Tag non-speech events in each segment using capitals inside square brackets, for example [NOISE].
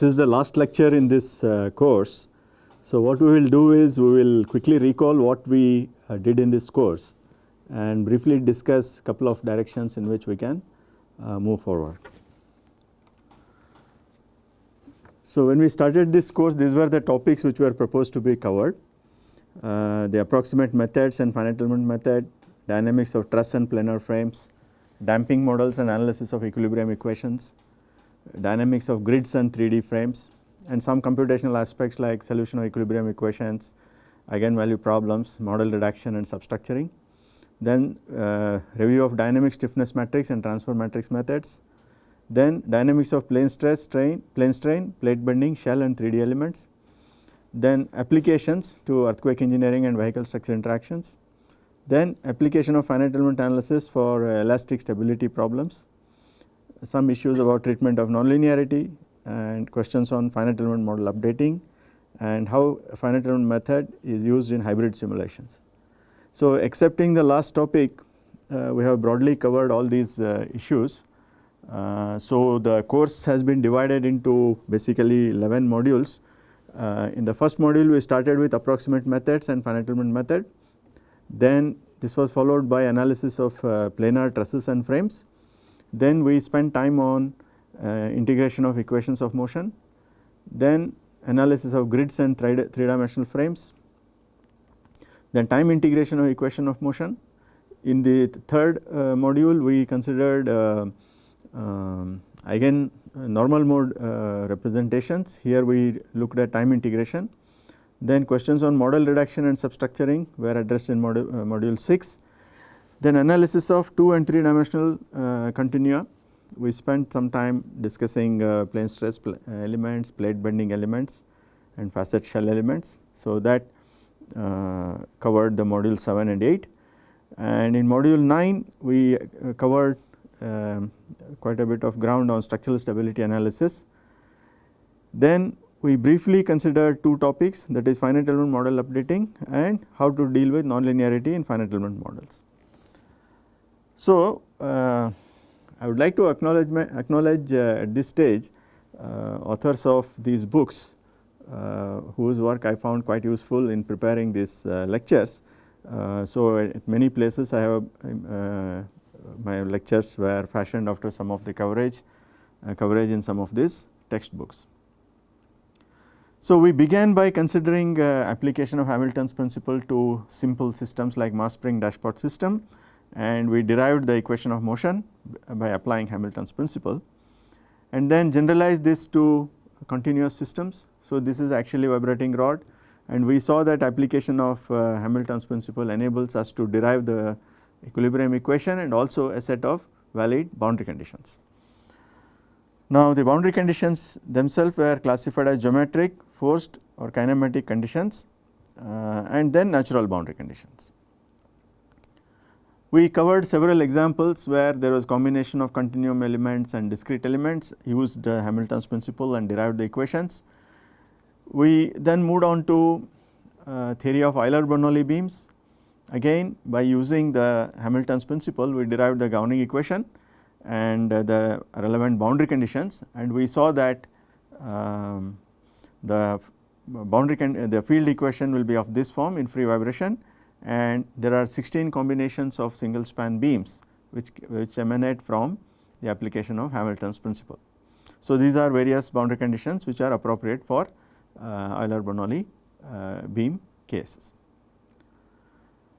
this is the last lecture in this uh, course. So, what we will do is we will quickly recall what we uh, did in this course and briefly discuss a couple of directions in which we can uh, move forward. So, when we started this course these were the topics which were proposed to be covered uh, the approximate methods and finite element method, dynamics of truss and planar frames, damping models and analysis of equilibrium equations, dynamics of grids and 3D frames and some computational aspects like solution of equilibrium equations, eigenvalue problems, model reduction and substructuring. Then uh, review of dynamic stiffness matrix and transfer matrix methods. Then dynamics of plane stress, strain, plane strain, plate bending, shell and 3D elements. Then applications to earthquake engineering and vehicle structure interactions. Then application of finite element analysis for uh, elastic stability problems some issues about treatment of nonlinearity and questions on finite element model updating and how finite element method is used in hybrid simulations. So, excepting the last topic uh, we have broadly covered all these uh, issues. Uh, so, the course has been divided into basically 11 modules. Uh, in the first module we started with approximate methods and finite element method. Then this was followed by analysis of uh, planar trusses and frames then we spend time on uh, integration of equations of motion, then analysis of grids and three, three dimensional frames, then time integration of equation of motion. In the third uh, module we considered uh, um, again normal mode uh, representations here we looked at time integration. Then questions on model reduction and substructuring were addressed in module, uh, module 6 then analysis of 2 and 3 dimensional uh, continua, we spent some time discussing uh, plane stress pl elements, plate bending elements and facet shell elements. So, that uh, covered the module 7 and 8 and in module 9 we uh, covered um, quite a bit of ground on structural stability analysis. Then we briefly considered two topics that is finite element model updating and how to deal with nonlinearity in finite element models. So, uh, I would like to acknowledge, acknowledge uh, at this stage uh, authors of these books uh, whose work I found quite useful in preparing these uh, lectures. Uh, so, at many places I have my lectures were fashioned after some of the coverage coverage in some of these textbooks. So, we began by considering application of Hamilton's principle to simple systems like mass spring dashpot system and we derived the equation of motion by applying Hamilton's principle and then generalized this to continuous systems. So, this is actually vibrating rod and we saw that application of uh, Hamilton's principle enables us to derive the equilibrium equation and also a set of valid boundary conditions. Now, the boundary conditions themselves were classified as geometric, forced or kinematic conditions uh, and then natural boundary conditions. We covered several examples where there was combination of continuum elements and discrete elements used uh, Hamilton's principle and derived the equations. We then moved on to uh, theory of Euler-Bernoulli beams. Again by using the Hamilton's principle we derived the governing equation and uh, the relevant boundary conditions. And we saw that um, the boundary the field equation will be of this form in free vibration and there are 16 combinations of single span beams which, which emanate from the application of Hamilton's principle. So, these are various boundary conditions which are appropriate for uh, Euler-Bernoulli uh, beam cases.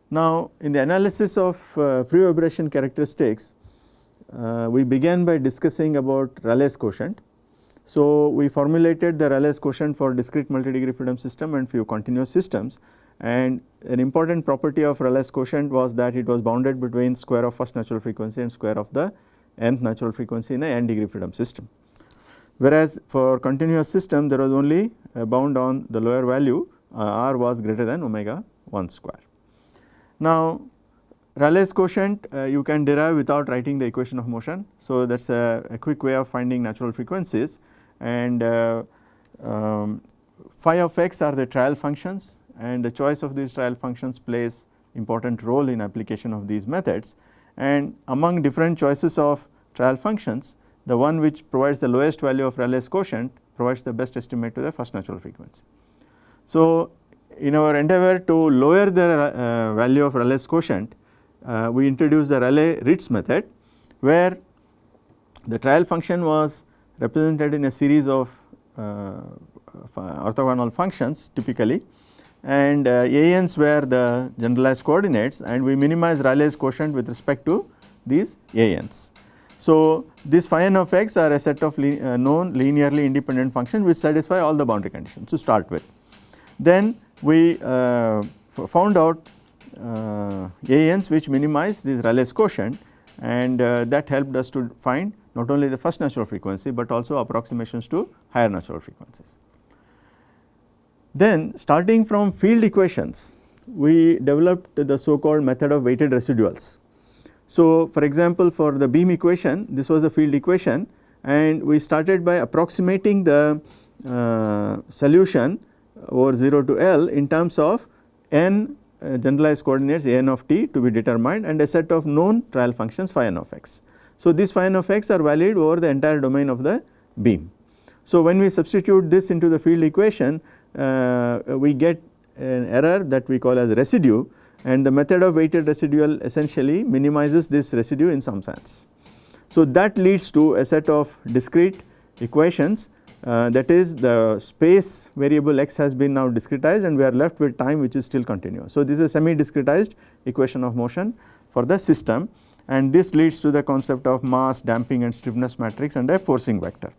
Now, in the analysis of uh, free vibration characteristics, uh, we began by discussing about Rayleigh's quotient. So, we formulated the Rayleigh's quotient for discrete multi-degree freedom system and few continuous systems and an important property of Rayleigh's quotient was that it was bounded between square of first natural frequency and square of the nth natural frequency in a n degree freedom system. Whereas, for continuous system there was only a bound on the lower value uh, r was greater than omega 1 square. Now, Rayleigh's quotient uh, you can derive without writing the equation of motion. So, that is a, a, quick way of finding natural frequencies and uh, um, phi of x are the trial functions and the choice of these trial functions plays important role in application of these methods and among different choices of trial functions the one which provides the lowest value of Rayleigh's quotient provides the best estimate to the first natural frequency. So, in our endeavor to lower the uh, value of Rayleigh's quotient, uh, we introduced the Rayleigh-Ritz method where the trial function was represented in a series of uh, orthogonal functions typically and uh, ANs were the generalized coordinates and we minimize Rayleigh's quotient with respect to these ANs. So, these phi n of x are a set of uh, known linearly independent functions which satisfy all the boundary conditions to start with. Then we uh, found out uh, ANs which minimize this Rayleigh's quotient and uh, that helped us to find not only the first natural frequency, but also approximations to higher natural frequencies. Then starting from field equations, we developed the so called method of weighted residuals. So, for example, for the beam equation this was the field equation and we started by approximating the uh, solution over 0 to L in terms of n uh, generalized coordinates a n of t to be determined and a set of known trial functions phi n of x. So, these phi n of x are valid over the entire domain of the beam. So, when we substitute this into the field equation uh, we get an error that we call as residue and the method of weighted residual essentially minimizes this residue in some sense. So, that leads to a set of discrete equations uh, that is the space variable x has been now discretized and we are left with time which is still continuous. So, this is a semi discretized equation of motion for the system and this leads to the concept of mass damping and stiffness matrix and a forcing vector.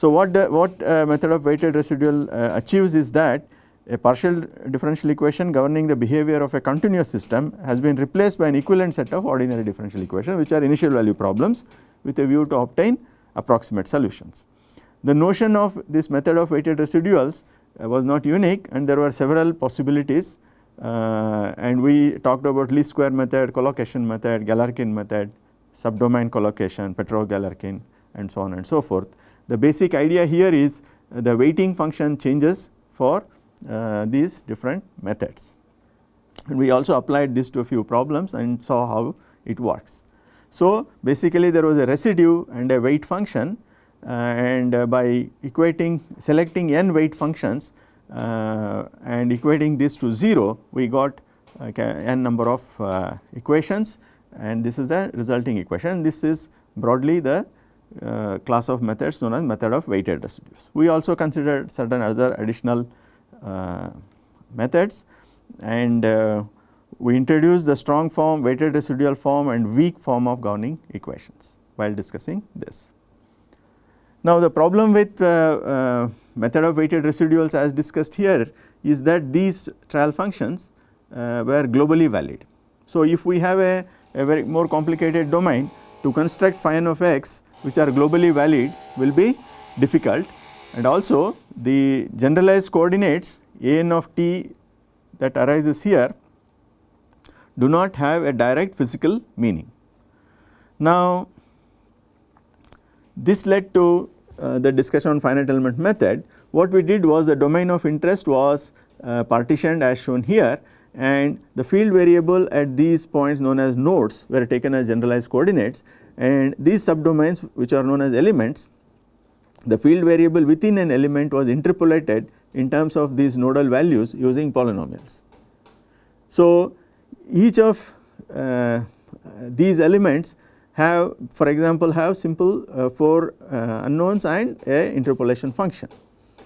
So, what the, what uh, method of weighted residual uh, achieves is that a partial differential equation governing the behavior of a continuous system has been replaced by an equivalent set of ordinary differential equations which are initial value problems with a view to obtain approximate solutions. The notion of this method of weighted residuals uh, was not unique and there were several possibilities uh, and we talked about least square method, collocation method, Galerkin method, subdomain collocation, Petrov-Galerkin and so on and so forth. The basic idea here is uh, the weighting function changes for uh, these different methods. And we also applied this to a few problems and saw how it works. So, basically there was a residue and a weight function uh, and uh, by equating selecting n weight functions uh, and equating this to 0 we got n number of equations and this is the resulting equation this is broadly the uh, class of methods known as method of weighted residues. We also considered certain other additional uh, methods and uh, we introduced the strong form, weighted residual form and weak form of governing equations while discussing this. Now, the problem with uh, uh, method of weighted residuals as discussed here is that these trial functions uh, were globally valid. So, if we have a, a very more complicated domain to construct phi n of x which are globally valid will be difficult and also the generalized coordinates a n of t that arises here do not have a direct physical meaning. Now, this led to uh, the discussion on finite element method. What we did was the domain of interest was uh, partitioned as shown here and the field variable at these points known as nodes were taken as generalized coordinates and these subdomains which are known as elements the field variable within an element was interpolated in terms of these nodal values using polynomials. So, each of uh, these elements have for example have simple uh, 4 uh, unknowns and a interpolation function.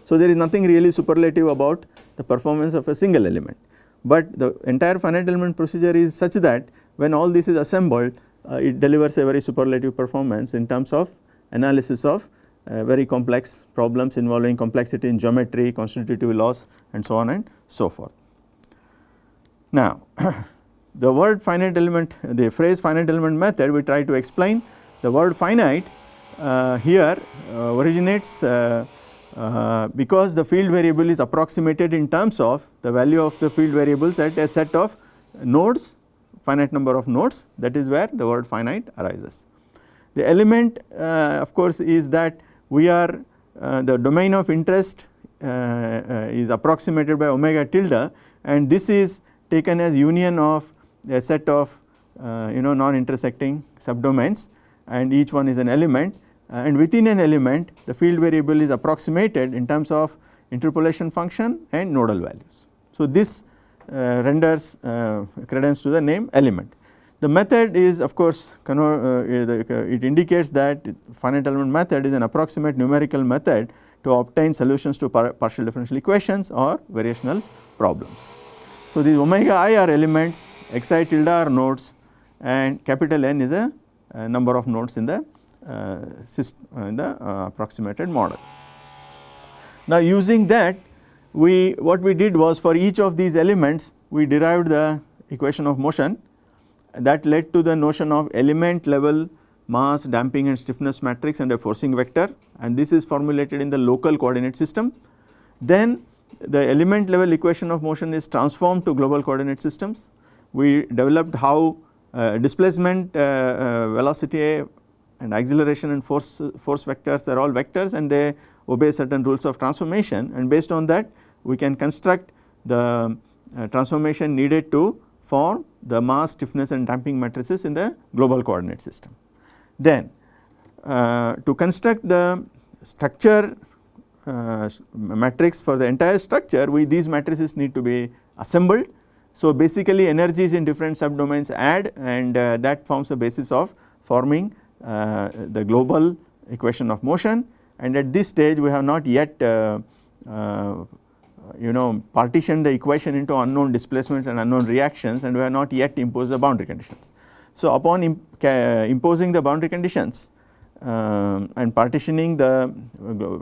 So, there is nothing really superlative about the performance of a single element, but the entire finite element procedure is such that when all this is assembled it delivers a very superlative performance in terms of analysis of uh, very complex problems involving complexity in geometry, constitutive laws and so on and so forth. Now, [COUGHS] the word finite element the phrase finite element method we try to explain the word finite uh, here uh, originates uh, uh, because the field variable is approximated in terms of the value of the field variables at a set of nodes finite number of nodes that is where the word finite arises. The element uh, of course is that we are uh, the domain of interest is approximated by omega tilde and this is taken as union of a set of uh, you know non intersecting subdomains and each one is an element and within an element the field variable is approximated in terms of interpolation function and nodal values. So, this uh, renders uh, credence to the name element. The method is of course uh, it indicates that finite element method is an approximate numerical method to obtain solutions to par partial differential equations or variational problems. So, these omega i are elements, xi tilde are nodes and capital N is a, a number of nodes in the uh, system, uh, in the uh, approximated model. Now, using that we what we did was for each of these elements we derived the equation of motion that led to the notion of element level mass damping and stiffness matrix and a forcing vector and this is formulated in the local coordinate system. Then the element level equation of motion is transformed to global coordinate systems. We developed how uh, displacement uh, uh, velocity and acceleration and force force vectors are all vectors and they obey certain rules of transformation and based on that we can construct the uh, transformation needed to form the mass stiffness and damping matrices in the global coordinate system. Then uh, to construct the structure uh, matrix for the entire structure we these matrices need to be assembled. So basically energies in different subdomains add and uh, that forms the basis of forming uh, the global equation of motion and at this stage we have not yet uh, uh, you know partition the equation into unknown displacements and unknown reactions and we have not yet imposed the boundary conditions. So upon imp imposing the boundary conditions uh, and partitioning the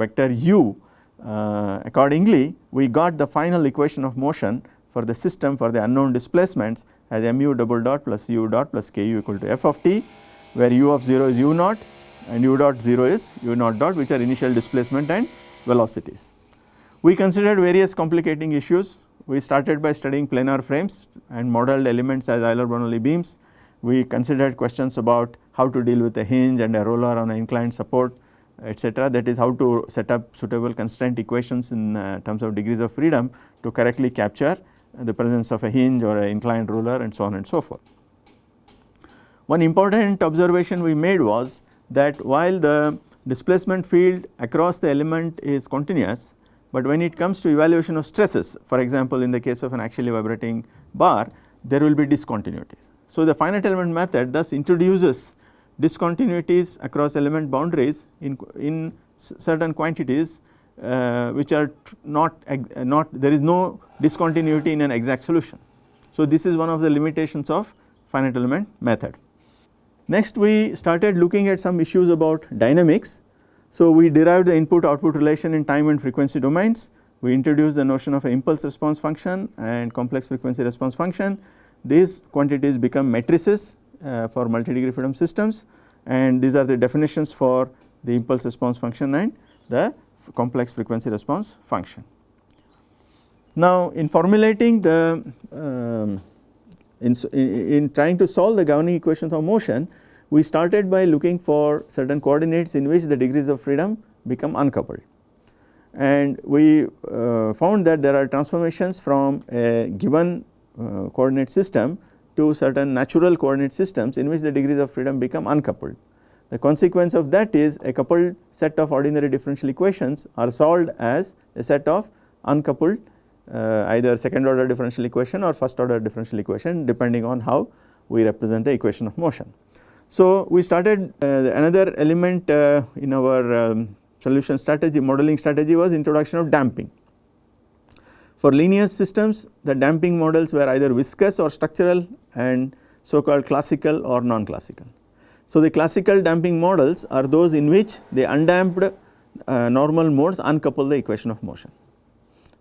vector u uh, accordingly we got the final equation of motion for the system for the unknown displacements as mu double dot plus u dot plus ku equal to f of t where u of 0 is u naught and u dot 0 is u naught dot which are initial displacement and velocities. We considered various complicating issues. We started by studying planar frames and modeled elements as Euler-Bernoulli beams. We considered questions about how to deal with a hinge and a roller on an inclined support etc. that is how to set up suitable constraint equations in uh, terms of degrees of freedom to correctly capture the presence of a hinge or an inclined roller and so on and so forth. One important observation we made was that while the displacement field across the element is continuous, but when it comes to evaluation of stresses for example in the case of an axially vibrating bar there will be discontinuities. So, the finite element method thus introduces discontinuities across element boundaries in, in certain quantities uh, which are not, not there is no discontinuity in an exact solution. So, this is one of the limitations of finite element method. Next we started looking at some issues about dynamics so, we derived the input output relation in time and frequency domains. We introduced the notion of impulse response function and complex frequency response function. These quantities become matrices uh, for multi-degree freedom systems and these are the definitions for the impulse response function and the complex frequency response function. Now, in formulating the um, in, in trying to solve the governing equations of motion, we started by looking for certain coordinates in which the degrees of freedom become uncoupled and we uh, found that there are transformations from a given uh, coordinate system to certain natural coordinate systems in which the degrees of freedom become uncoupled. The consequence of that is a coupled set of ordinary differential equations are solved as a set of uncoupled uh, either second order differential equation or first order differential equation depending on how we represent the equation of motion. So, we started uh, another element uh, in our um, solution strategy modeling strategy was introduction of damping. For linear systems the damping models were either viscous or structural and so called classical or non-classical. So, the classical damping models are those in which the undamped uh, normal modes uncouple the equation of motion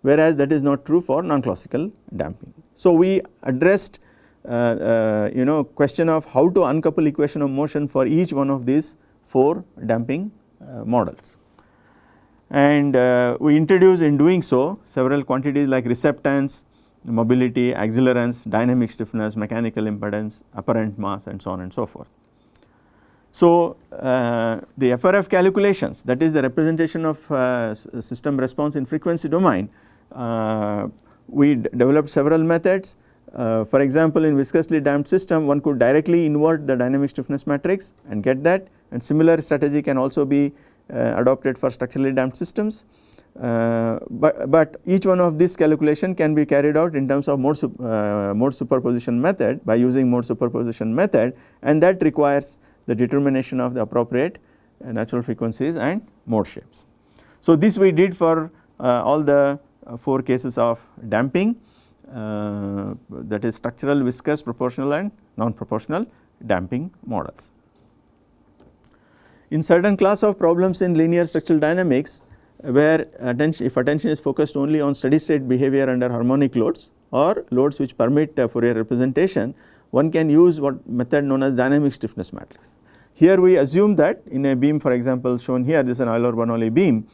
whereas that is not true for non-classical damping. So, we addressed you know question of how to uncouple equation of motion for each one of these 4 damping uh, models. And we introduce in doing so several quantities like receptance, mobility, accelerance, dynamic stiffness, mechanical impedance, apparent mass and so on and so forth. So, uh, the FRF calculations that is the representation of uh, system response in frequency domain, uh, we developed several methods uh, for example, in viscously damped system one could directly invert the dynamic stiffness matrix and get that and similar strategy can also be uh, adopted for structurally damped systems. Uh, but, but each one of these calculation can be carried out in terms of mode, uh, mode superposition method by using mode superposition method and that requires the determination of the appropriate uh, natural frequencies and mode shapes. So, this we did for uh, all the uh, 4 cases of damping uh, that is structural, viscous, proportional and non-proportional damping models. In certain class of problems in linear structural dynamics where attention if attention is focused only on steady state behavior under harmonic loads or loads which permit uh, Fourier representation one can use what method known as dynamic stiffness matrix. Here we assume that in a beam for example shown here this is an Euler-Bernoulli beam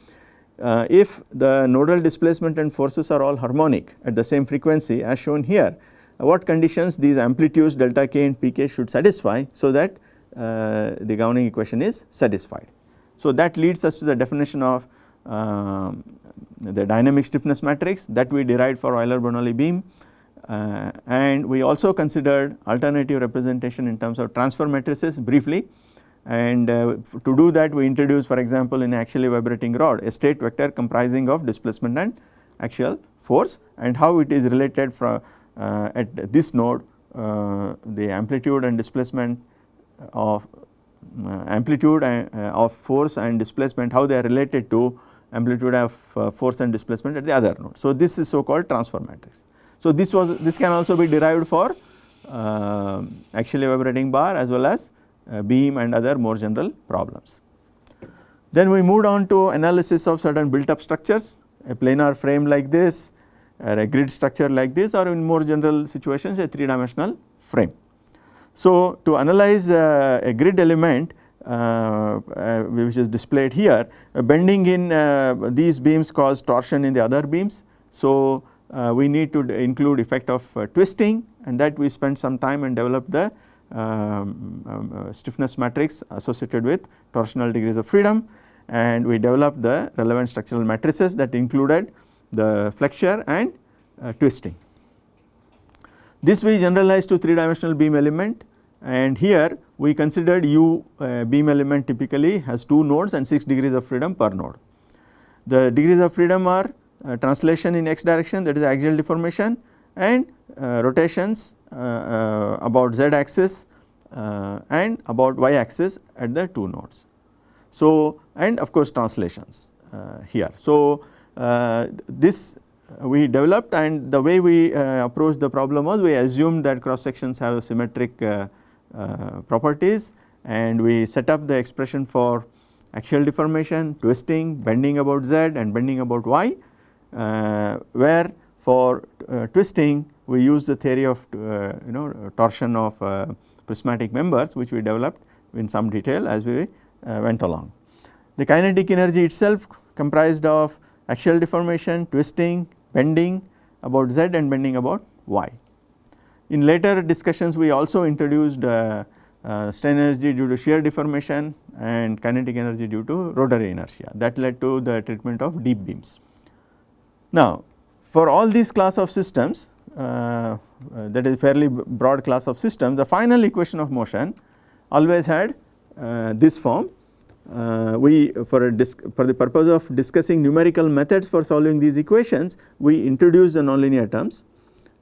uh, if the nodal displacement and forces are all harmonic at the same frequency as shown here, uh, what conditions these amplitudes delta k and pk should satisfy so that uh, the governing equation is satisfied. So that leads us to the definition of um, the dynamic stiffness matrix that we derived for Euler-Bernoulli beam uh, and we also considered alternative representation in terms of transfer matrices briefly and uh, to do that we introduce for example in axially vibrating rod a state vector comprising of displacement and axial force and how it is related from uh, at this node uh, the amplitude and displacement of uh, amplitude and, uh, of force and displacement how they are related to amplitude of uh, force and displacement at the other node. So this is so called transfer matrix. So this was this can also be derived for axially vibrating bar as well as uh, beam and other more general problems. Then we moved on to analysis of certain built up structures a planar frame like this or a grid structure like this or in more general situations a 3 dimensional frame. So to analyze uh, a grid element uh, uh, which is displayed here uh, bending in uh, these beams cause torsion in the other beams. So we need to include effect of twisting and that we spent some time and developed the um, um, uh, stiffness matrix associated with torsional degrees of freedom and we developed the relevant structural matrices that included the flexure and uh, twisting. This we generalized to 3 dimensional beam element and here we considered U uh, beam element typically has 2 nodes and 6 degrees of freedom per node. The degrees of freedom are uh, translation in x direction that is axial deformation and uh, rotations Uh, uh, about z axis uh, and about y axis at the two nodes. So, and of course translations here. So, this we developed and the way we approached the problem was we assumed that cross sections have symmetric properties and we set up the expression for axial deformation, twisting, bending about z and bending about y uh, where for uh, twisting we use the theory of uh, you know torsion of uh, prismatic members which we developed in some detail as we went along. The kinetic energy itself comprised of axial deformation, twisting, bending about z and bending about y. In later discussions we also introduced uh, uh, strain energy due to shear deformation and kinetic energy due to rotary inertia that led to the treatment of deep beams. Now for all these class of systems uh, that is fairly broad class of systems, the final equation of motion always had uh, this form. Uh, we for, for the purpose of discussing numerical methods for solving these equations, we introduce the nonlinear terms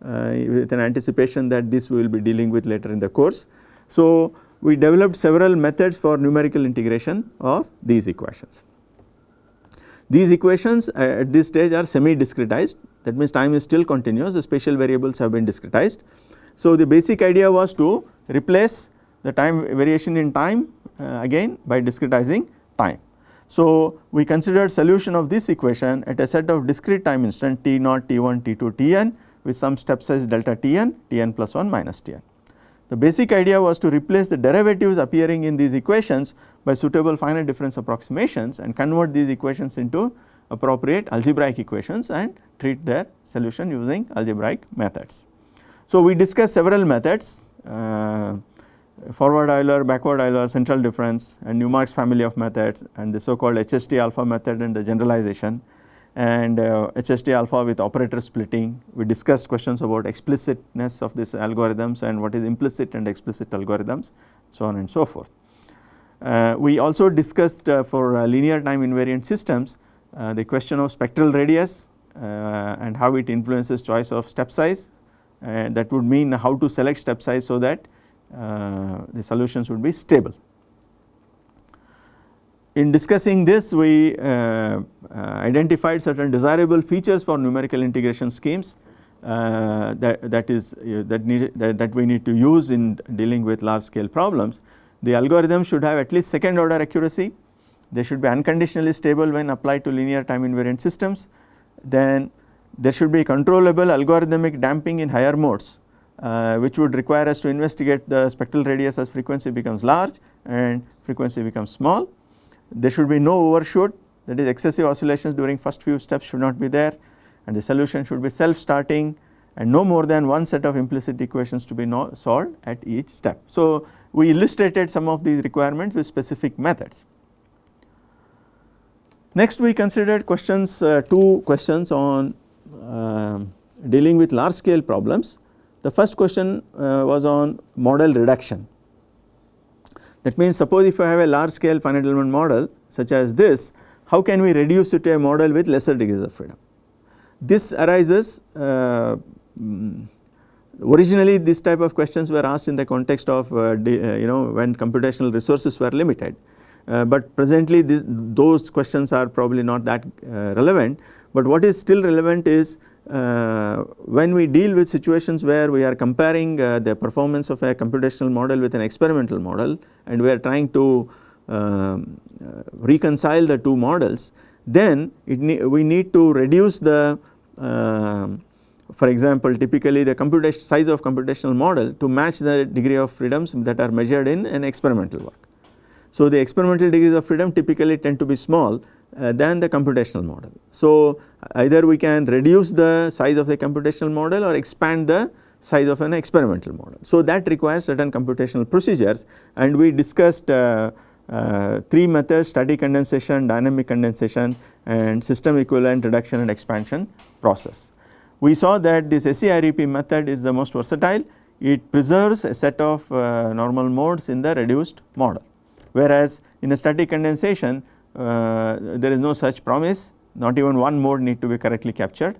with an anticipation that this we will be dealing with later in the course. So, we developed several methods for numerical integration of these equations. These equations at this stage are semi discretized that means time is still continuous the spatial variables have been discretized. So, the basic idea was to replace the time variation in time uh, again by discretizing time. So, we considered solution of this equation at a set of discrete time instant t naught, t1, t2, tn with some step size delta tn, tn plus 1 minus tn. The basic idea was to replace the derivatives appearing in these equations by suitable finite difference approximations and convert these equations into appropriate algebraic equations and treat their solution using algebraic methods. So, we discussed several methods uh, forward Euler, backward Euler, central difference and Newmark's family of methods and the so called HHT alpha method and the generalization and uh, HHT alpha with operator splitting. We discussed questions about explicitness of these algorithms and what is implicit and explicit algorithms so on and so forth. Uh, we also discussed uh, for uh, linear time invariant systems the question of spectral radius uh, and how it influences choice of step size and that would mean how to select step size so that the solutions would be stable. In discussing this we uh, uh, identified certain desirable features for numerical integration schemes uh, that, that is that, need, that, that we need to use in dealing with large scale problems. The algorithm should have at least second order accuracy, they should be unconditionally stable when applied to linear time invariant systems, then there should be controllable algorithmic damping in higher modes uh, which would require us to investigate the spectral radius as frequency becomes large and frequency becomes small. There should be no overshoot that is excessive oscillations during first few steps should not be there and the solution should be self starting and no more than one set of implicit equations to be no solved at each step. So, we illustrated some of these requirements with specific methods. Next we considered questions uh, two questions on uh, dealing with large scale problems. The first question uh, was on model reduction that means suppose if I have a large scale finite element model such as this, how can we reduce it to a model with lesser degrees of freedom? This arises uh, mm, originally this type of questions were asked in the context of uh, uh, you know when computational resources were limited. Uh, but presently this, those questions are probably not that uh, relevant, but what is still relevant is uh, when we deal with situations where we are comparing uh, the performance of a computational model with an experimental model and we are trying to um, uh, reconcile the two models then ne we need to reduce the um, for example typically the computation size of computational model to match the degree of freedoms that are measured in an experimental work. So the experimental degrees of freedom typically tend to be small uh, than the computational model. So, either we can reduce the size of the computational model or expand the size of an experimental model. So, that requires certain computational procedures and we discussed uh, uh, three methods static condensation, dynamic condensation and system equivalent reduction and expansion process. We saw that this SEREP method is the most versatile, it preserves a set of uh, normal modes in the reduced model whereas in a static condensation uh, there is no such promise not even one mode need to be correctly captured.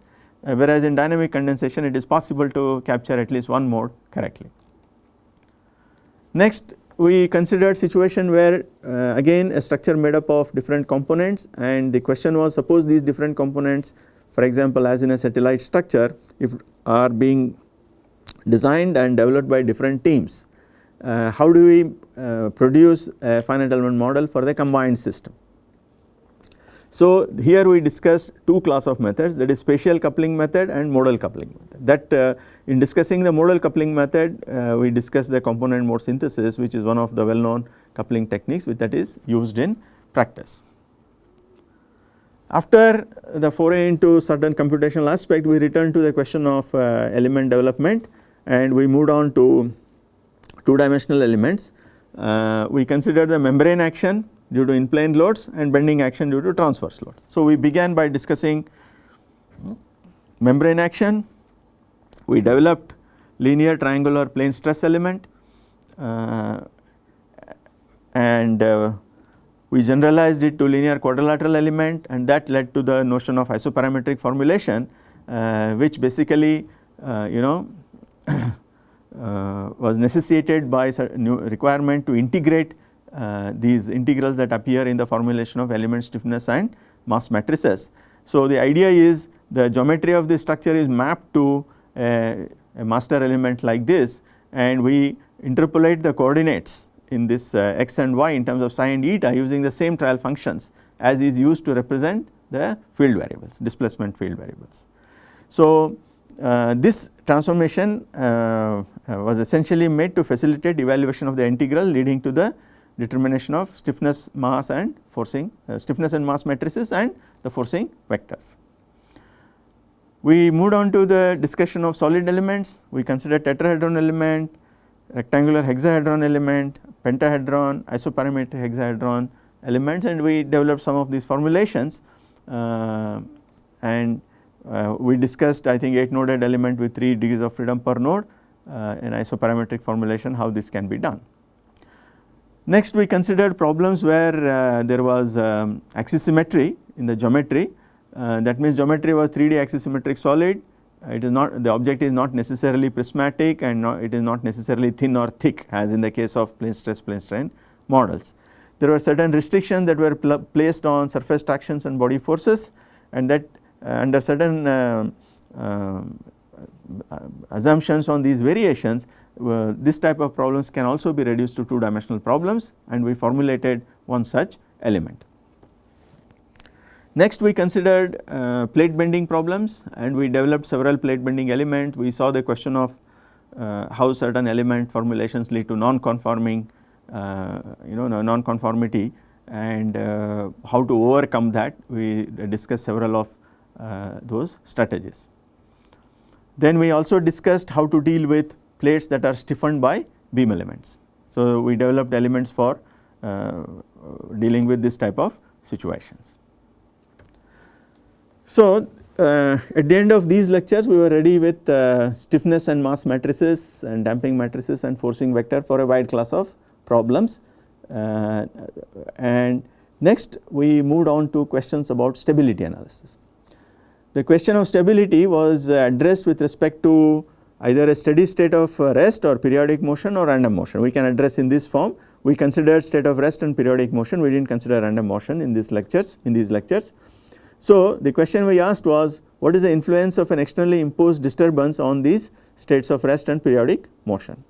Uh, whereas in dynamic condensation it is possible to capture at least one mode correctly. Next we considered situation where uh, again a structure made up of different components. And the question was suppose these different components for example as in a satellite structure if are being designed and developed by different teams uh, how do we uh, produce a finite element model for the combined system so, here we discussed two class of methods that is spatial coupling method and modal coupling method that uh, in discussing the modal coupling method uh, we discussed the component mode synthesis which is one of the well known coupling techniques which that is used in practice. After the foray into certain computational aspect we return to the question of uh, element development and we moved on to two dimensional elements. Uh, we consider the membrane action due to in plane loads and bending action due to transverse load. So, we began by discussing membrane action, we developed linear triangular plane stress element uh, and uh, we generalized it to linear quadrilateral element and that led to the notion of isoparametric formulation uh, which basically uh, you know was necessitated by new requirement to integrate uh, these integrals that appear in the formulation of element stiffness and mass matrices. So, the idea is the geometry of the structure is mapped to a, a, master element like this and we interpolate the coordinates in this uh, x and y in terms of psi and eta using the same trial functions as is used to represent the field variables displacement field variables. So, uh, this transformation uh, uh was essentially made to facilitate evaluation of the integral leading to the determination of stiffness mass and forcing uh, stiffness and mass matrices and the forcing vectors. We moved on to the discussion of solid elements, we considered tetrahedron element, rectangular hexahedron element, pentahedron, isoparametric hexahedron elements and we developed some of these formulations uh, and uh, we discussed I think 8 noded element with 3 degrees of freedom per node uh, in isoparametric formulation how this can be done. Next we considered problems where uh, there was um, axisymmetry in the geometry uh, that means geometry was 3D axisymmetric solid it is not the object is not necessarily prismatic and not, it is not necessarily thin or thick as in the case of plane stress plane strain models. There were certain restrictions that were pl placed on surface tractions and body forces and that uh, under certain uh, uh, assumptions on these variations uh, this type of problems can also be reduced to two dimensional problems and we formulated one such element. Next we considered uh, plate bending problems and we developed several plate bending elements. We saw the question of uh, how certain element formulations lead to non-conforming uh, you know non-conformity and uh, how to overcome that we discussed several of uh, those strategies. Then we also discussed how to deal with plates that are stiffened by beam elements. So we developed elements for uh, dealing with this type of situations. So, uh, at the end of these lectures we were ready with uh, stiffness and mass matrices and damping matrices and forcing vector for a wide class of problems uh, and next we moved on to questions about stability analysis. The question of stability was addressed with respect to either a steady state of rest or periodic motion or random motion. We can address in this form. We considered state of rest and periodic motion, we did not consider random motion in these lectures, in these lectures. So, the question we asked was what is the influence of an externally imposed disturbance on these states of rest and periodic motion.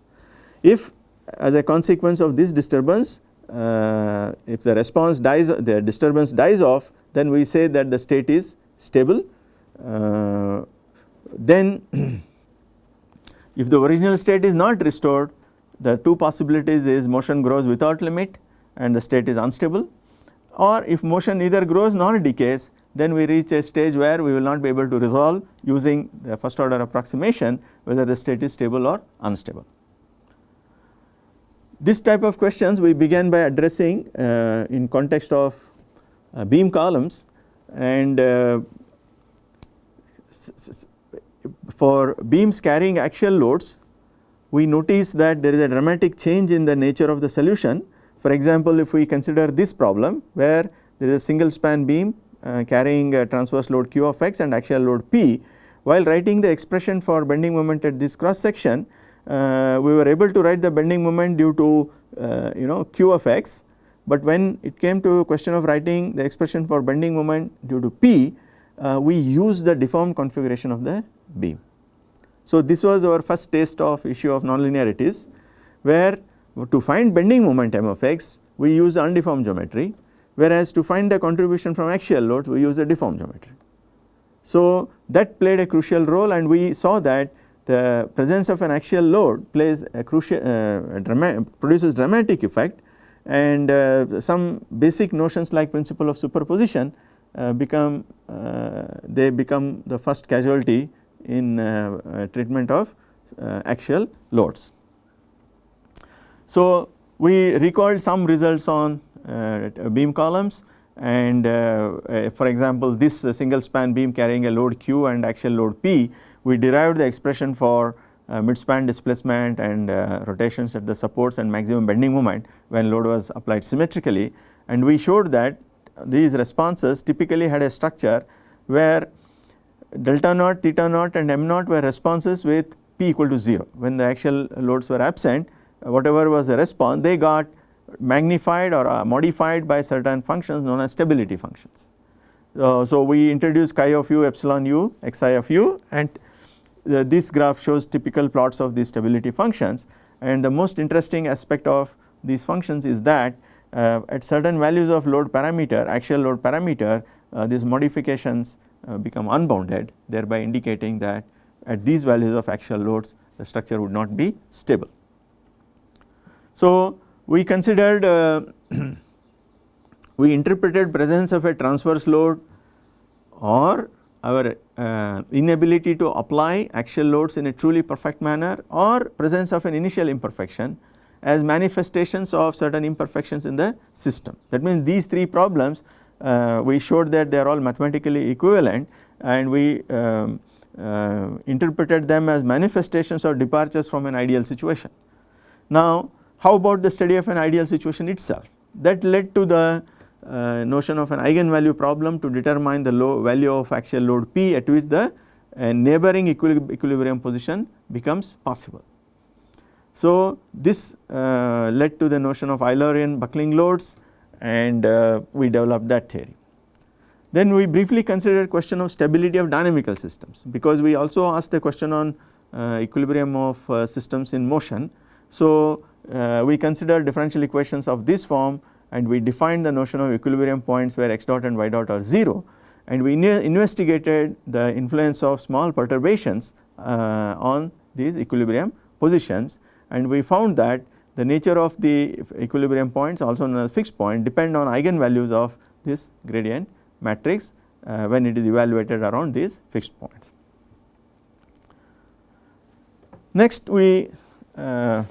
If as a consequence of this disturbance uh, if the response dies the disturbance dies off then we say that the state is stable uh, then [CLEARS THROAT] if the original state is not restored the two possibilities is motion grows without limit and the state is unstable or if motion neither grows nor decays then we reach a stage where we will not be able to resolve using the first order approximation whether the state is stable or unstable. This type of questions we began by addressing uh, in context of uh, beam columns and uh, for beams carrying axial loads we notice that there is a dramatic change in the nature of the solution. For example, if we consider this problem where there is a single span beam uh, carrying a transverse load q of x and axial load p. While writing the expression for bending moment at this cross section, uh, we were able to write the bending moment due to uh, you know q of x, but when it came to question of writing the expression for bending moment due to p, uh, we use the deformed configuration of the beam. So, this was our first taste of issue of nonlinearities where to find bending moment m of x we use undeformed geometry whereas to find the contribution from axial loads we use the deformed geometry. So, that played a crucial role and we saw that the presence of an axial load plays a crucial uh, drama produces dramatic effect and uh, some basic notions like principle of superposition uh, become they become the first casualty in uh, uh, treatment of axial loads. So, we recalled some results on uh, beam columns and uh, uh, for example this single span beam carrying a load q and axial load p we derived the expression for uh, mid-span displacement and uh, rotations at the supports and maximum bending moment when load was applied symmetrically and we showed that these responses typically had a structure where delta naught, theta naught and m naught were responses with p equal to 0 when the actual loads were absent whatever was the response they got magnified or uh, modified by certain functions known as stability functions. Uh, so, we introduce chi of u epsilon u xi of u and uh, this graph shows typical plots of these stability functions and the most interesting aspect of these functions is that at certain values of load parameter axial load parameter uh, these modifications uh, become unbounded thereby indicating that at these values of axial loads the structure would not be stable. So, we considered uh, [CLEARS THROAT] we interpreted presence of a transverse load or our uh, inability to apply axial loads in a truly perfect manner or presence of an initial imperfection as manifestations of certain imperfections in the system. That means these three problems uh, we showed that they are all mathematically equivalent and we um, uh, interpreted them as manifestations or departures from an ideal situation. Now how about the study of an ideal situation itself that led to the uh, notion of an eigenvalue problem to determine the low value of axial load P at which the uh, neighboring equilibrium position becomes possible. So this uh, led to the notion of Eulerian buckling loads and uh, we developed that theory. Then we briefly considered question of stability of dynamical systems because we also asked the question on uh, equilibrium of uh, systems in motion. So we considered differential equations of this form and we defined the notion of equilibrium points where x dot and y dot are 0 and we investigated the influence of small perturbations uh, on these equilibrium positions and we found that the nature of the equilibrium points also known as fixed point depend on eigenvalues of this gradient matrix uh, when it is evaluated around these fixed points. Next we uh,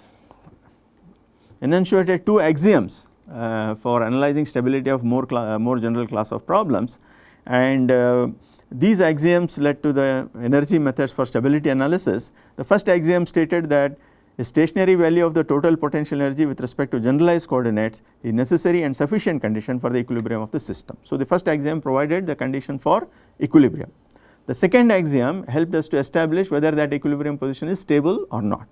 enunciated two axioms uh, for analyzing stability of more, uh, more general class of problems and uh, these axioms led to the energy methods for stability analysis. The first axiom stated that a stationary value of the total potential energy with respect to generalized coordinates is necessary and sufficient condition for the equilibrium of the system. So, the first axiom provided the condition for equilibrium. The second axiom helped us to establish whether that equilibrium position is stable or not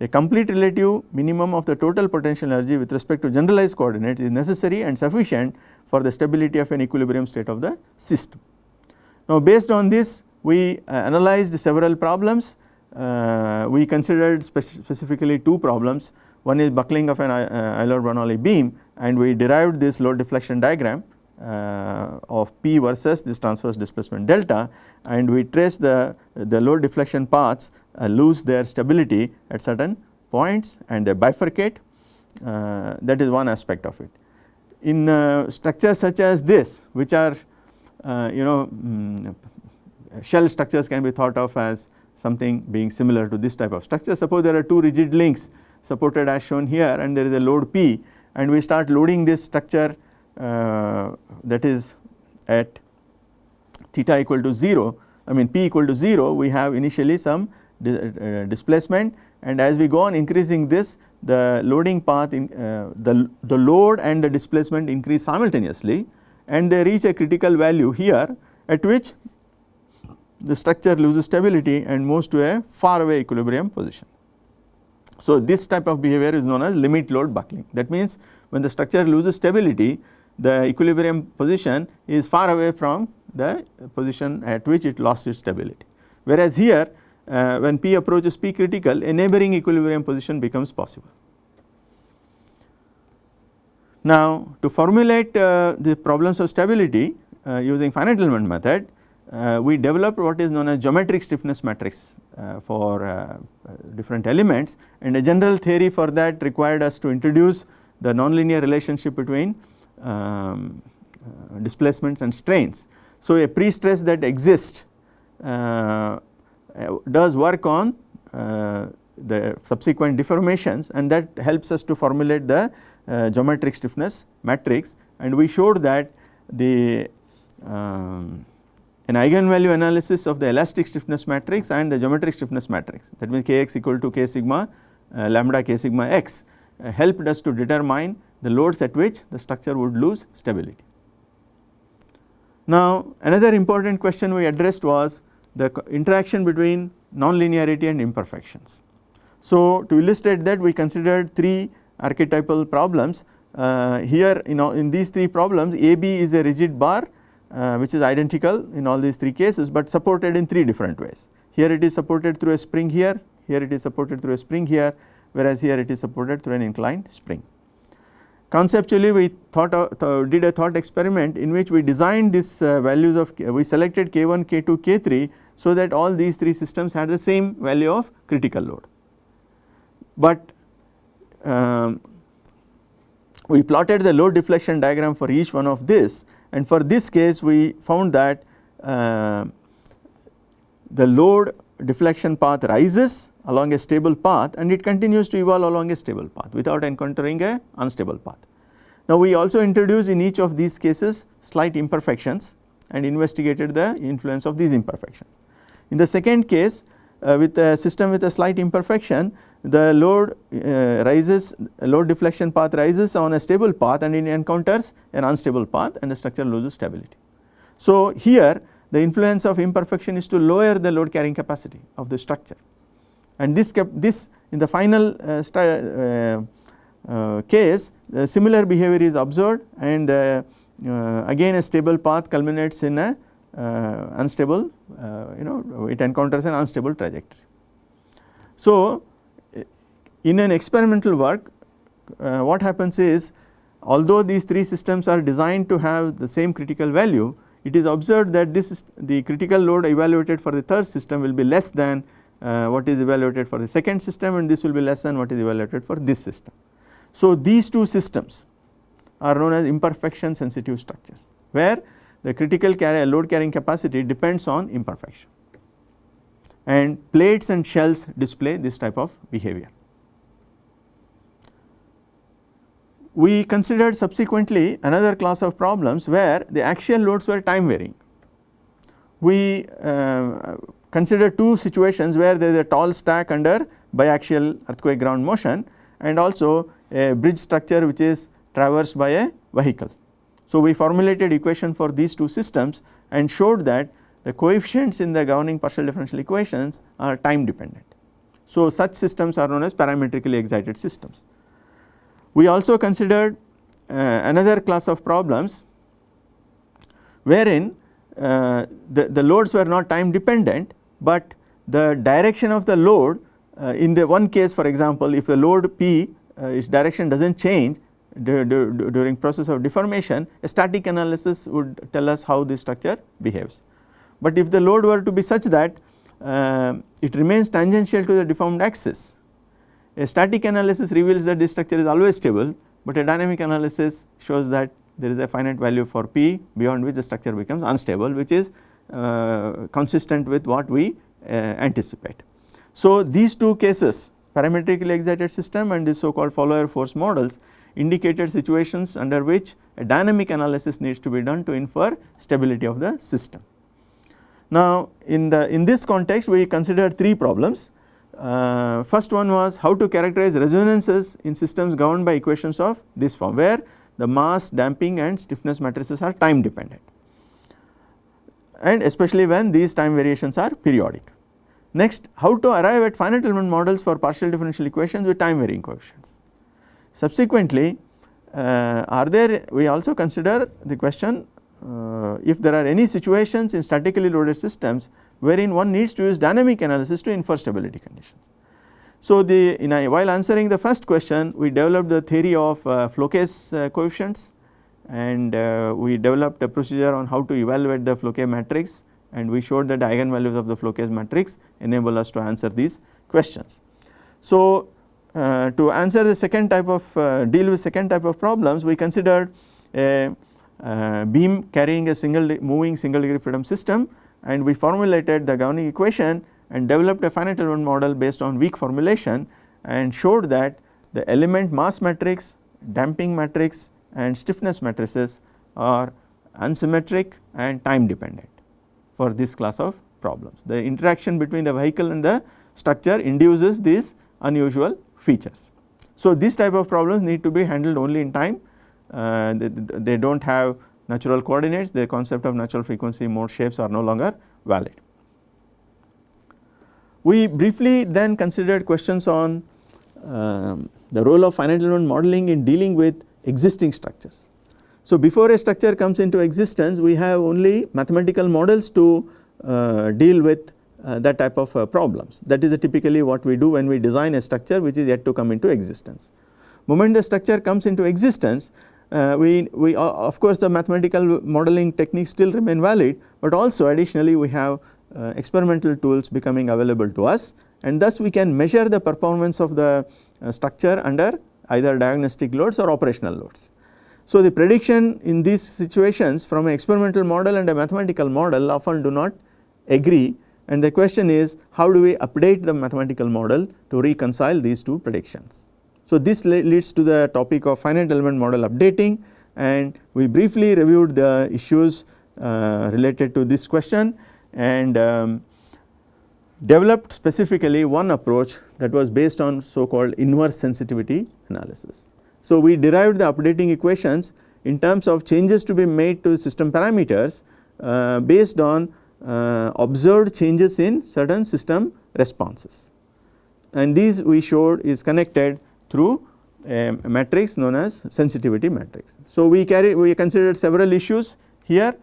a complete relative minimum of the total potential energy with respect to generalized coordinates is necessary and sufficient for the stability of an equilibrium state of the system. Now based on this we uh, analyzed several problems, we considered specifically two problems, one is buckling of an uh, Euler-Bernoulli beam and we derived this load deflection diagram uh, of P versus this transverse displacement delta and we trace the, the load deflection paths uh, lose their stability at certain points and they bifurcate uh, that is one aspect of it. In uh, structures such as this which are uh, you know um, shell structures can be thought of as something being similar to this type of structure. Suppose there are two rigid links supported as shown here and there is a load P and we start loading this structure uh, that is at theta equal to 0 I mean p equal to 0 we have initially some uh, displacement and as we go on increasing this the loading path in uh, the, the load and the displacement increase simultaneously and they reach a critical value here at which the structure loses stability and moves to a far away equilibrium position. So this type of behavior is known as limit load buckling that means when the structure loses stability the equilibrium position is far away from the position at which it lost its stability. Whereas here uh, when P approaches P critical a neighboring equilibrium position becomes possible. Now to formulate uh, the problems of stability uh, using finite element method uh, we developed what is known as geometric stiffness matrix uh, for uh, different elements and a general theory for that required us to introduce the nonlinear relationship between um, uh, displacements and strains. So a pre-stress that exists uh, does work on uh, the subsequent deformations and that helps us to formulate the uh, geometric stiffness matrix and we showed that the um, an eigenvalue analysis of the elastic stiffness matrix and the geometric stiffness matrix that means kx equal to k sigma uh, lambda k sigma x uh, helped us to determine the loads at which the structure would lose stability. Now another important question we addressed was the interaction between nonlinearity and imperfections. So to illustrate that we considered three archetypal problems uh, here you know in these three problems AB is a rigid bar uh, which is identical in all these three cases but supported in three different ways. Here it is supported through a spring here, here it is supported through a spring here whereas here it is supported through an inclined spring. Conceptually we thought th did a thought experiment in which we designed these uh, values of we selected K1, K2, K3 so that all these three systems had the same value of critical load. But um, we plotted the load deflection diagram for each one of this and for this case we found that uh, the load deflection path rises along a stable path and it continues to evolve along a stable path without encountering a unstable path. Now we also introduce in each of these cases slight imperfections and investigated the influence of these imperfections. In the second case uh, with a system with a slight imperfection the load uh, rises load deflection path rises on a stable path and it encounters an unstable path and the structure loses stability. So here the influence of imperfection is to lower the load carrying capacity of the structure and this this in the final uh, uh, uh, case similar behavior is observed and uh, again a stable path culminates in a uh, unstable you know it encounters an unstable trajectory. So in an experimental work what happens is although these three systems are designed to have the same critical value it is observed that this is the critical load evaluated for the third system will be less than uh, what is evaluated for the second system and this will be less than what is evaluated for this system. So these two systems are known as imperfection sensitive structures where the critical carry load carrying capacity depends on imperfection and plates and shells display this type of behavior. We considered subsequently another class of problems where the axial loads were time varying. We uh, two situations where there is a tall stack under biaxial earthquake ground motion and also a bridge structure which is traversed by a vehicle. So we formulated equation for these two systems and showed that the coefficients in the governing partial differential equations are time dependent. So such systems are known as parametrically excited systems. We also considered uh, another class of problems wherein uh, the, the loads were not time dependent, but the direction of the load uh, in the one case for example if the load P uh, its direction does not change during process of deformation a static analysis would tell us how the structure behaves. But if the load were to be such that uh, it remains tangential to the deformed axis a static analysis reveals that this structure is always stable, but a dynamic analysis shows that there is a finite value for P beyond which the structure becomes unstable which is uh, consistent with what we uh, anticipate. So these two cases parametrically excited system and the so called follower force models indicated situations under which a dynamic analysis needs to be done to infer stability of the system. Now in the in this context we considered three problems uh, first one was how to characterize resonances in systems governed by equations of this form where the mass damping and stiffness matrices are time dependent and especially when these time variations are periodic. Next how to arrive at finite element models for partial differential equations with time varying coefficients. Subsequently uh, are there we also consider the question uh, if there are any situations in statically loaded systems wherein one needs to use dynamic analysis to infer stability conditions. So the a, while answering the first question we developed the theory of uh, uh, coefficients and uh, we developed a procedure on how to evaluate the case matrix and we showed that the eigenvalues of the case matrix enable us to answer these questions. So uh, to answer the second type of uh, deal with second type of problems we considered a uh, beam carrying a single moving single degree freedom system and we formulated the governing equation and developed a finite element model based on weak formulation and showed that the element mass matrix, damping matrix and stiffness matrices are unsymmetric and time dependent for this class of problems. The interaction between the vehicle and the structure induces these unusual features. So these type of problems need to be handled only in time, uh, they, they do not have natural coordinates the concept of natural frequency mode shapes are no longer valid. We briefly then considered questions on um, the role of finite element modeling in dealing with existing structures. So before a structure comes into existence we have only mathematical models to uh, deal with uh, that type of uh, problems that is typically what we do when we design a structure which is yet to come into existence. Moment the structure comes into existence uh, we, we uh, of course the mathematical modeling techniques still remain valid, but also additionally we have uh, experimental tools becoming available to us and thus we can measure the performance of the uh, structure under either diagnostic loads or operational loads. So the prediction in these situations from an experimental model and a mathematical model often do not agree and the question is how do we update the mathematical model to reconcile these two predictions. So this leads to the topic of finite element model updating and we briefly reviewed the issues uh, related to this question and um, developed specifically one approach that was based on so called inverse sensitivity analysis. So, we derived the updating equations in terms of changes to be made to system parameters uh, based on uh, observed changes in certain system responses and these we showed is connected through a matrix known as sensitivity matrix. So, we carry we considered several issues here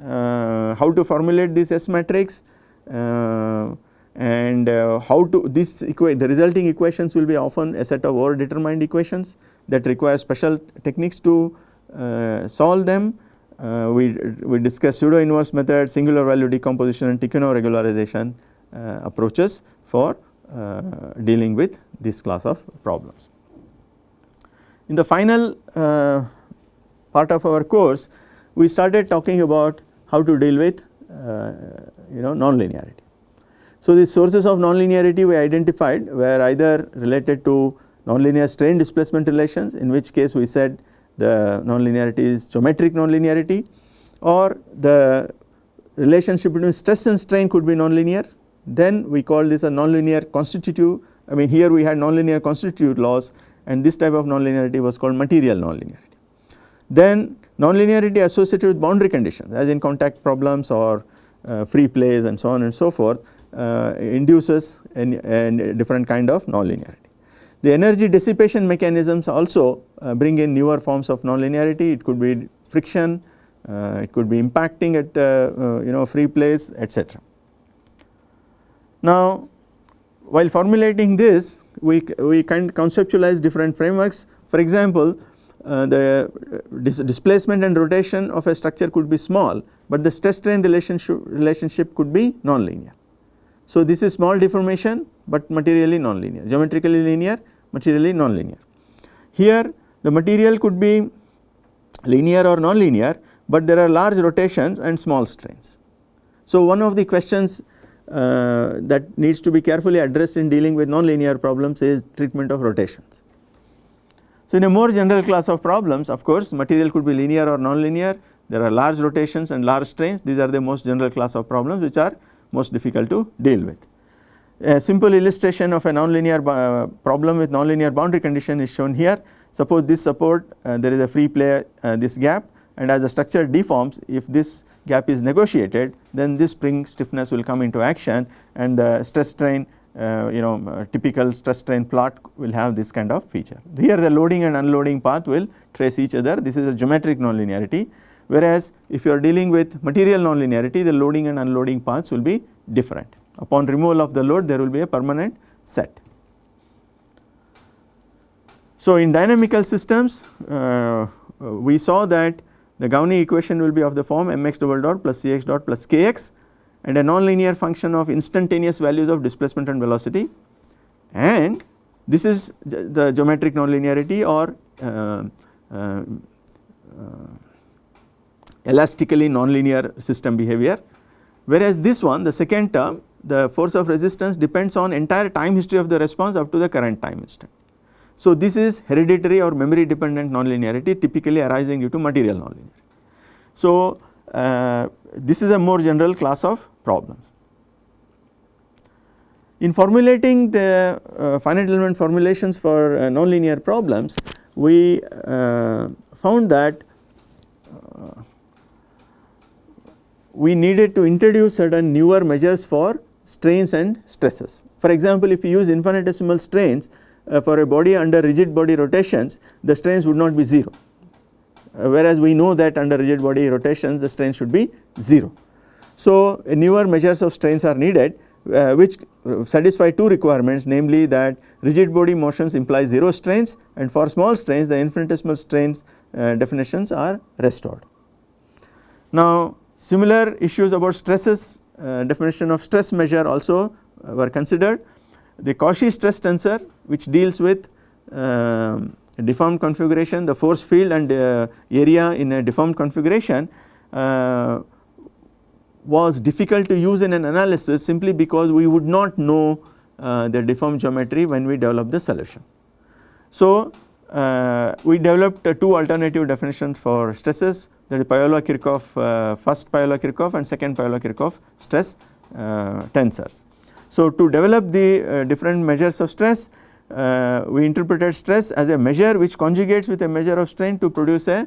uh, how to formulate this S matrix uh, and uh, how to this the resulting equations will be often a set of over determined equations that require special techniques to uh, solve them. Uh, we, we discussed pseudo inverse method, singular value decomposition and Tikhonov regularization uh, approaches for dealing with this class of problems. In the final uh, part of our course, we started talking about how to deal with uh, you know nonlinearity. So, the sources of nonlinearity we identified were either related to nonlinear strain displacement relations in which case we said the nonlinearity is geometric nonlinearity or the relationship between stress and strain could be nonlinear then we call this a nonlinear constitutive I mean here we had nonlinear constitutive laws and this type of nonlinearity was called material nonlinearity. Then nonlinearity associated with boundary conditions as in contact problems or uh, free plays and so on and so forth uh, induces a different kind of nonlinearity. The energy dissipation mechanisms also uh, bring in newer forms of nonlinearity it could be friction, uh, it could be impacting at uh, uh, you know free place etc. Now while formulating this we, we can conceptualize different frameworks for example uh, the dis displacement and rotation of a structure could be small but the stress strain relationship, relationship could be nonlinear. So, this is small deformation but materially nonlinear, geometrically linear, materially nonlinear. Here the material could be linear or nonlinear, but there are large rotations and small strains. So, one of the questions uh, that needs to be carefully addressed in dealing with nonlinear problems is treatment of rotations. So, in a more general class of problems of course, material could be linear or nonlinear, there are large rotations and large strains these are the most general class of problems which are most difficult to deal with. A simple illustration of a nonlinear uh, problem with nonlinear boundary condition is shown here. Suppose this support uh, there is a free play uh, this gap and as the structure deforms if this gap is negotiated then this spring stiffness will come into action and the stress strain uh, you know uh, typical stress strain plot will have this kind of feature. Here the loading and unloading path will trace each other this is a geometric nonlinearity whereas if you are dealing with material nonlinearity the loading and unloading paths will be different. Upon removal of the load there will be a permanent set. So, in dynamical systems uh, we saw that the governing equation will be of the form mx double dot plus cx dot plus kx and a nonlinear function of instantaneous values of displacement and velocity and this is the geometric nonlinearity or uh, uh, uh elastically nonlinear system behavior whereas this one the second term the force of resistance depends on entire time history of the response up to the current time instant. So, this is hereditary or memory dependent nonlinearity typically arising due to material nonlinearity. So, uh, this is a more general class of problems. In formulating the uh, finite element formulations for uh, nonlinear problems, we uh, found that uh, we needed to introduce certain newer measures for strains and stresses. For example, if you use infinitesimal strains uh, for a body under rigid body rotations the strains would not be 0 uh, whereas we know that under rigid body rotations the strain should be 0. So, newer measures of strains are needed uh, which satisfy two requirements namely that rigid body motions imply 0 strains and for small strains the infinitesimal strains uh, definitions are restored. Now similar issues about stresses uh, definition of stress measure also uh, were considered. The Cauchy stress tensor which deals with uh, deformed configuration the force field and uh, area in a deformed configuration uh, was difficult to use in an analysis simply because we would not know uh, the deformed geometry when we develop the solution. So uh, we developed uh, two alternative definitions for stresses that is Piola-Kirchhoff, first Piola-Kirchhoff and second Piola-Kirchhoff stress tensors. So, to develop the uh, different measures of stress, uh, we interpreted stress as a measure which conjugates with a measure of strain to produce a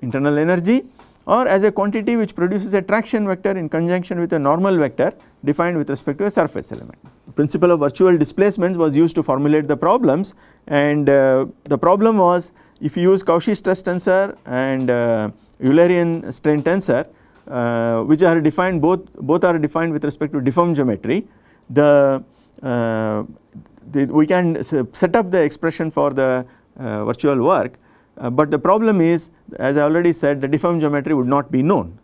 internal energy or as a quantity which produces a traction vector in conjunction with a normal vector defined with respect to a surface element. The principle of virtual displacements was used to formulate the problems and uh, the problem was if you use Cauchy stress tensor and uh, Eulerian strain tensor uh, which are defined both both are defined with respect to deformed geometry the, uh, the we can set up the expression for the uh, virtual work uh, but the problem is as I already said the deformed geometry would not be known.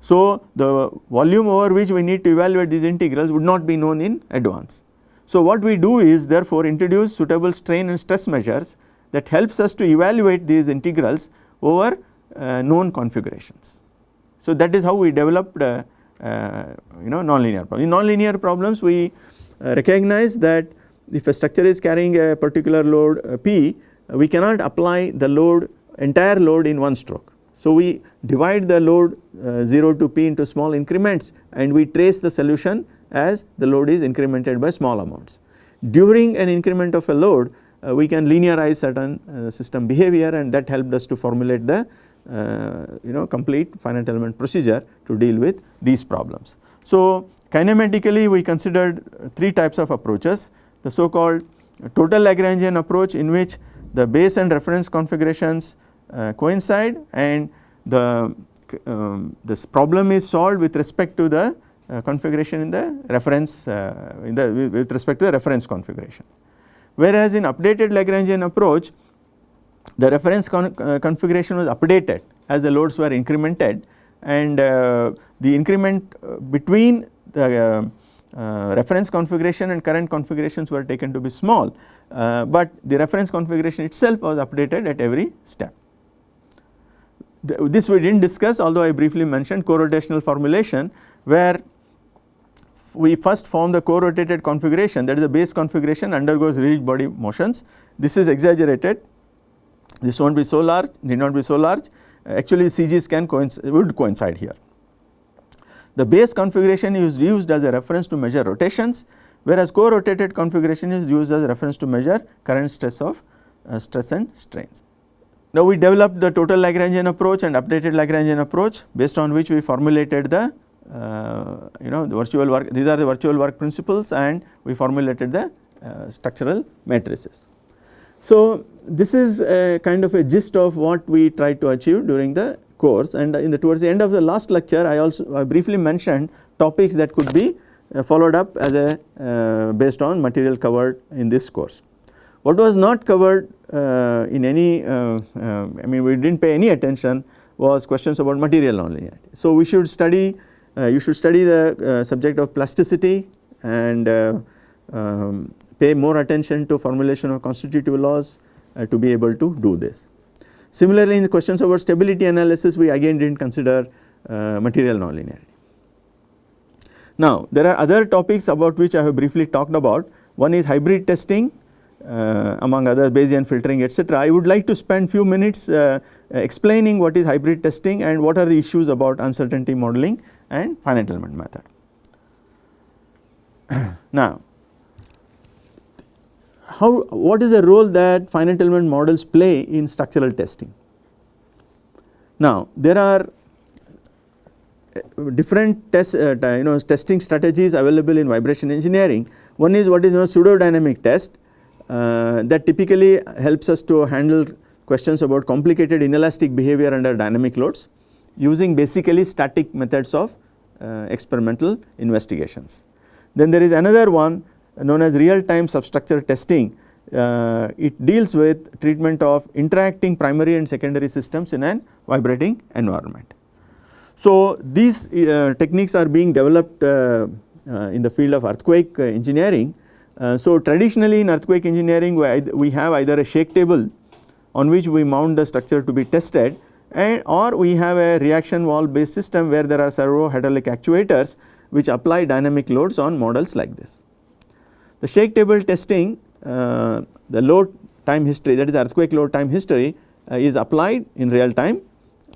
So, the volume over which we need to evaluate these integrals would not be known in advance. So, what we do is therefore introduce suitable strain and stress measures that helps us to evaluate these integrals over uh, known configurations. So, that is how we developed uh, uh, you know nonlinear problems. In nonlinear problems we uh, recognize that if a structure is carrying a particular load uh, P we cannot apply the load entire load in one stroke. So, we divide the load uh, 0 to p into small increments and we trace the solution as the load is incremented by small amounts. During an increment of a load uh, we can linearize certain uh, system behavior and that helped us to formulate the you know complete finite element procedure to deal with these problems. So, kinematically we considered three types of approaches the so called total Lagrangian approach in which the base and reference configurations uh, coincide and the um, this problem is solved with respect to the uh, configuration in the reference uh, in the with respect to the reference configuration. Whereas in updated Lagrangian approach the reference con uh, configuration was updated as the loads were incremented and uh, the increment uh, between the reference configuration and current configurations were taken to be small uh, but the reference configuration itself was updated at every step. The, this we did not discuss although I briefly mentioned co-rotational formulation where we first form the co-rotated configuration that is the base configuration undergoes rigid body motions. This is exaggerated, this will not be so large, need not be so large, actually CGs can coincide, would coincide here. The base configuration is used as a reference to measure rotations whereas co-rotated configuration is used as reference to measure current stress of uh, stress and strains. Now we developed the total Lagrangian approach and updated Lagrangian approach based on which we formulated the uh, you know the virtual work these are the virtual work principles and we formulated the uh, structural matrices. So this is a kind of a gist of what we tried to achieve during the course and in the towards the end of the last lecture I also I briefly mentioned topics that could be uh, followed up as a uh, based on material covered in this course. What was not covered uh, in any I mean we did not pay any attention was questions about material nonlinearity. So we should study you should study the subject of plasticity and um, pay more attention to formulation of constitutive laws uh, to be able to do this. Similarly, in the questions about stability analysis we again did not consider uh, material nonlinearity. Now there are other topics about which I have briefly talked about one is hybrid testing uh, among other Bayesian filtering etc. I would like to spend few minutes uh, explaining what is hybrid testing and what are the issues about uncertainty modeling and finite element method. [CLEARS THROAT] now how what is the role that finite element models play in structural testing? Now there are different test uh, you know testing strategies available in vibration engineering. One is what is known as pseudodynamic test uh, that typically helps us to handle questions about complicated inelastic behavior under dynamic loads using basically static methods of uh, experimental investigations. Then there is another one known as real time substructure testing uh, it deals with treatment of interacting primary and secondary systems in an vibrating environment. So these uh, techniques are being developed uh, uh, in the field of earthquake engineering. so traditionally in earthquake engineering we, we have either a shake table on which we mount the structure to be tested and or we have a reaction wall based system where there are servo hydraulic actuators which apply dynamic loads on models like this. The shake table testing uh, the load time history that is earthquake load time history uh, is applied in real time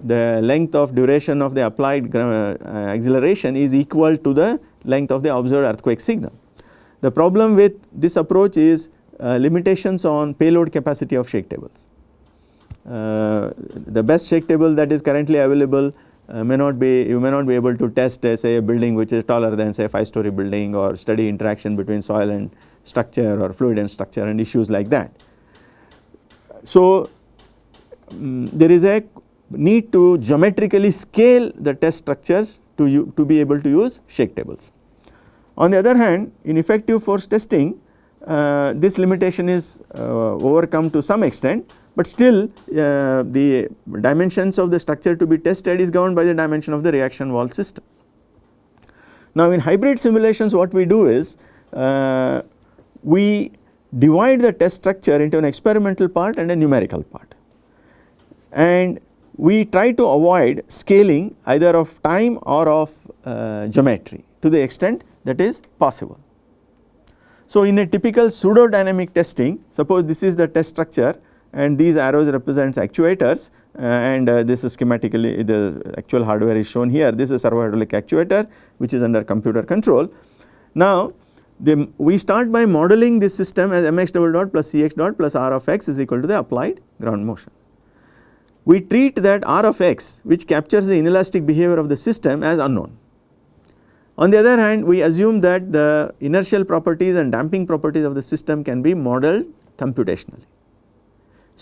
the length of duration of the applied uh, acceleration is equal to the length of the observed earthquake signal. The problem with this approach is uh, limitations on payload capacity of shake tables. Uh, the best shake table that is currently available uh, may not be you may not be able to test uh, say a building which is taller than say 5 story building or study interaction between soil and structure or fluid and structure and issues like that. So, um, there is a need to geometrically scale the test structures to, to be able to use shake tables. On the other hand in effective force testing uh, this limitation is uh, overcome to some extent, but still uh, the dimensions of the structure to be tested is governed by the dimension of the reaction wall system. Now in hybrid simulations what we do is uh, we divide the test structure into an experimental part and a numerical part and we try to avoid scaling either of time or of uh, geometry to the extent that is possible. So, in a typical pseudo dynamic testing suppose this is the test structure and these arrows represents actuators uh, and uh, this is schematically the actual hardware is shown here this is servo hydraulic actuator which is under computer control. Now the, we start by modeling this system as mx double dot plus cx dot plus r of x is equal to the applied ground motion we treat that R of x which captures the inelastic behavior of the system as unknown. On the other hand we assume that the inertial properties and damping properties of the system can be modeled computationally.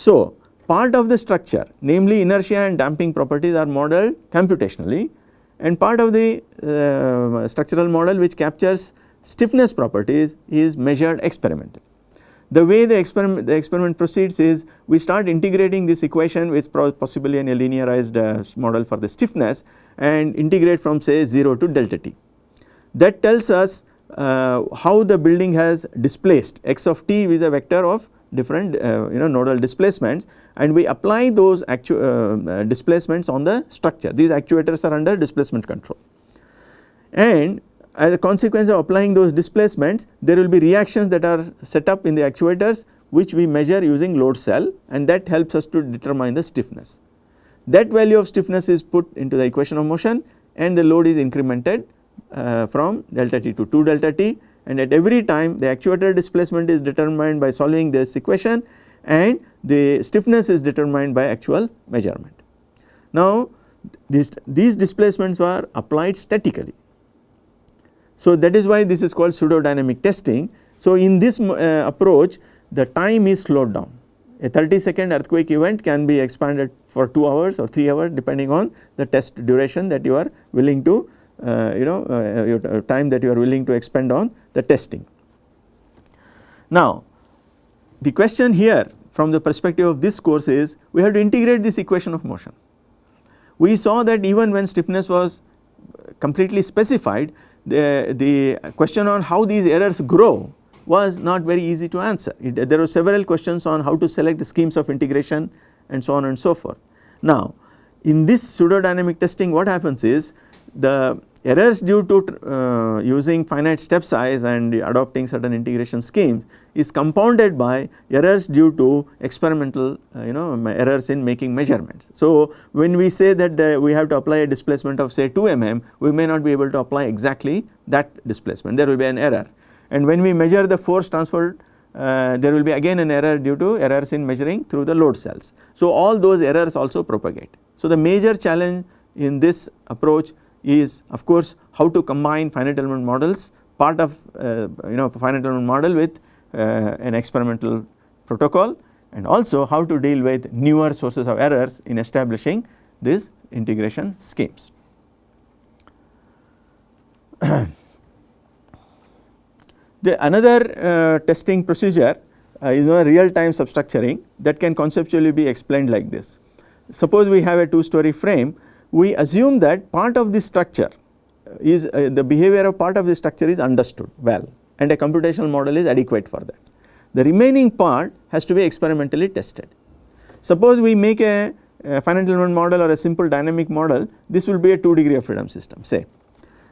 So part of the structure namely inertia and damping properties are modeled computationally and part of the uh, structural model which captures stiffness properties is measured experimentally. The way the experiment, the experiment proceeds is we start integrating this equation with possibly in a linearized uh, model for the stiffness and integrate from say 0 to delta t. That tells us uh, how the building has displaced x of t is a vector of different uh, you know nodal displacements and we apply those actu uh, uh, displacements on the structure these actuators are under displacement control and as a consequence of applying those displacements there will be reactions that are set up in the actuators which we measure using load cell and that helps us to determine the stiffness. That value of stiffness is put into the equation of motion and the load is incremented uh, from delta t to 2 delta t and at every time the actuator displacement is determined by solving this equation and the stiffness is determined by actual measurement. Now these, these displacements were applied statically so that is why this is called pseudo dynamic testing. So in this uh, approach the time is slowed down. A 30 second earthquake event can be expanded for 2 hours or 3 hours depending on the test duration that you are willing to you know uh, your uh, time that you are willing to expend on the testing. Now the question here from the perspective of this course is we have to integrate this equation of motion. We saw that even when stiffness was completely specified the, the question on how these errors grow was not very easy to answer. It, there were several questions on how to select schemes of integration and so on and so forth. Now in this pseudodynamic testing what happens is the errors due to uh, using finite step size and adopting certain integration schemes is compounded by errors due to experimental uh, you know errors in making measurements. So when we say that uh, we have to apply a displacement of say 2 mm we may not be able to apply exactly that displacement there will be an error and when we measure the force transferred uh, there will be again an error due to errors in measuring through the load cells. So all those errors also propagate. So the major challenge in this approach is of course how to combine finite element models part of uh, you know finite element model with uh, an experimental protocol and also how to deal with newer sources of errors in establishing these integration schemes. [COUGHS] the another uh, testing procedure uh, is a real time substructuring that can conceptually be explained like this. Suppose we have a two story frame we assume that part of the structure is uh, the behavior of part of the structure is understood well and a computational model is adequate for that. The remaining part has to be experimentally tested. Suppose we make a, a finite element model or a simple dynamic model this will be a 2 degree of freedom system say.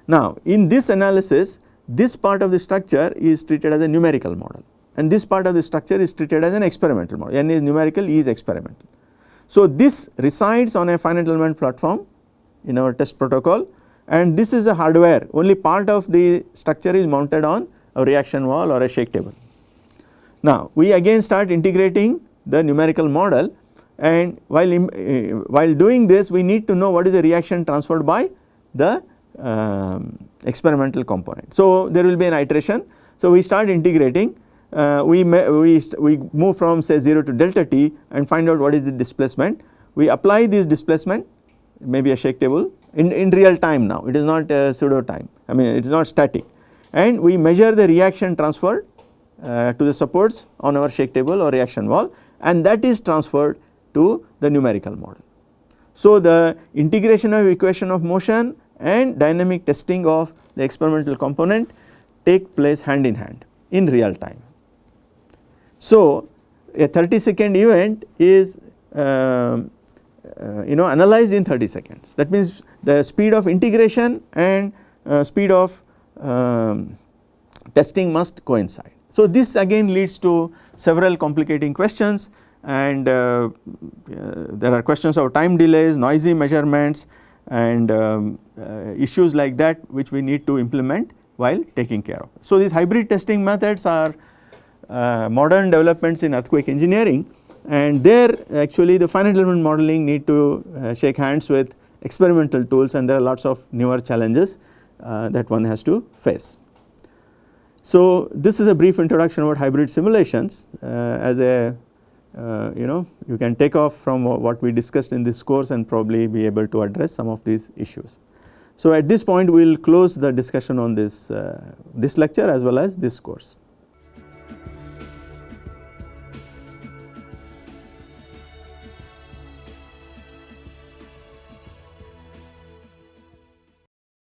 Now in this analysis this part of the structure is treated as a numerical model and this part of the structure is treated as an experimental model n is numerical E is experimental. So this resides on a finite element platform in our test protocol and this is a hardware only part of the structure is mounted on a reaction wall or a shake table. Now we again start integrating the numerical model and while, uh, while doing this we need to know what is the reaction transferred by the um, experimental component. So there will be an iteration. So we start integrating uh, we, we, we move from say 0 to delta t and find out what is the displacement. We apply this displacement maybe a shake table in, in real time now it is not pseudo time I mean it is not static and we measure the reaction transferred uh, to the supports on our shake table or reaction wall and that is transferred to the numerical model. So the integration of equation of motion and dynamic testing of the experimental component take place hand in hand in real time. So a 30 second event is uh, uh, you know analyzed in 30 seconds that means the speed of integration and uh, speed of um, testing must coincide. So this again leads to several complicating questions and uh, uh, there are questions of time delays, noisy measurements and um, uh, issues like that which we need to implement while taking care of. So these hybrid testing methods are uh, modern developments in earthquake engineering and there actually the finite element modeling need to uh, shake hands with experimental tools and there are lots of newer challenges uh, that one has to face. So this is a brief introduction about hybrid simulations uh, as a uh, you know you can take off from what we discussed in this course and probably be able to address some of these issues. So at this point we will close the discussion on this, uh, this lecture as well as this course.